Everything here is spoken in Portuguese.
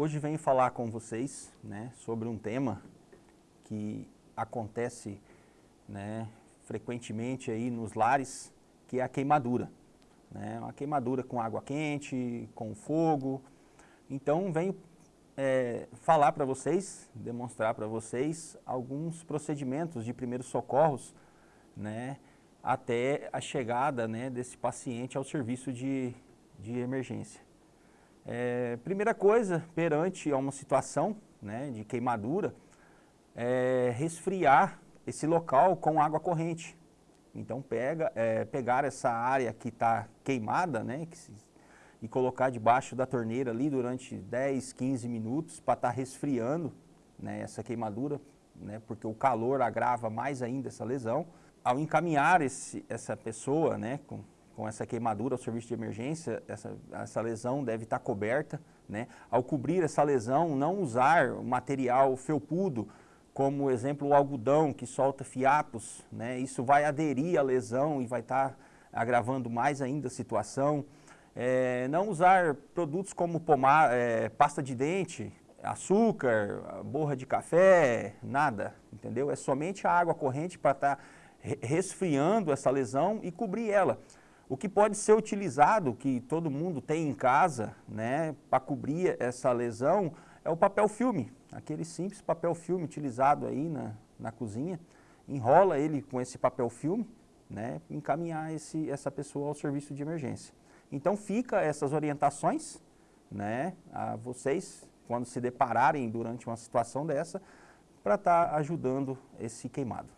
Hoje venho falar com vocês né, sobre um tema que acontece né, frequentemente aí nos lares, que é a queimadura. Né, uma queimadura com água quente, com fogo. Então venho é, falar para vocês, demonstrar para vocês alguns procedimentos de primeiros socorros né, até a chegada né, desse paciente ao serviço de, de emergência. É, primeira coisa, perante a uma situação né, de queimadura, é resfriar esse local com água corrente. Então pega, é, pegar essa área que está queimada né, que se, e colocar debaixo da torneira ali durante 10, 15 minutos para estar tá resfriando né, essa queimadura, né, porque o calor agrava mais ainda essa lesão. Ao encaminhar esse, essa pessoa né, com, com essa queimadura ao serviço de emergência, essa, essa lesão deve estar coberta. Né? Ao cobrir essa lesão, não usar material felpudo, como exemplo o algodão que solta fiapos, né? isso vai aderir à lesão e vai estar agravando mais ainda a situação. É, não usar produtos como pomar, é, pasta de dente, açúcar, borra de café, nada, entendeu? É somente a água corrente para estar resfriando essa lesão e cobrir ela. O que pode ser utilizado, que todo mundo tem em casa, né, para cobrir essa lesão, é o papel filme, aquele simples papel filme utilizado aí na, na cozinha. Enrola ele com esse papel filme, né, encaminhar esse, essa pessoa ao serviço de emergência. Então fica essas orientações, né, a vocês, quando se depararem durante uma situação dessa, para estar tá ajudando esse queimado.